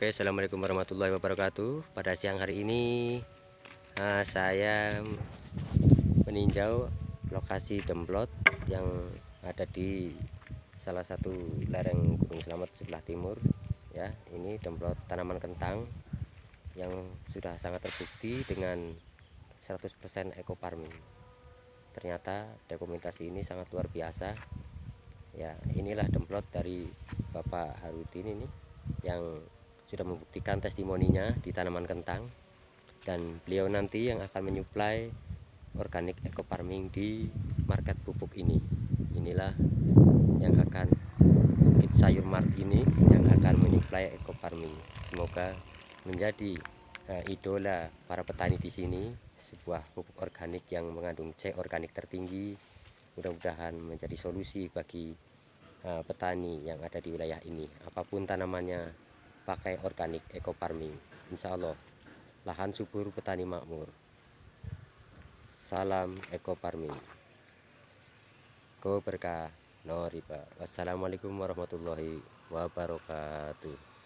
Oke, assalamualaikum warahmatullahi wabarakatuh. Pada siang hari ini uh, saya meninjau lokasi demplot yang ada di salah satu lereng Gunung Selamat sebelah timur. Ya, ini demplot tanaman kentang yang sudah sangat terbukti dengan 100% eco farming. Ternyata dokumentasi ini sangat luar biasa. Ya, inilah demplot dari Bapak Harudin ini yang sudah membuktikan testimoninya di tanaman kentang. Dan beliau nanti yang akan menyuplai organik eco farming di market pupuk ini. Inilah yang akan kit sayur mart ini yang akan menyuplai eco farming semoga menjadi uh, idola para petani di sini sebuah pupuk organik yang mengandung C organik tertinggi mudah-mudahan menjadi solusi bagi uh, petani yang ada di wilayah ini. Apa pun tanamannya pakai organik eco farming. Insya Allah lahan subur petani makmur. Salam eco farming. Go berkah. No riba wassalamualaikum warahmatullahi wabarakatuh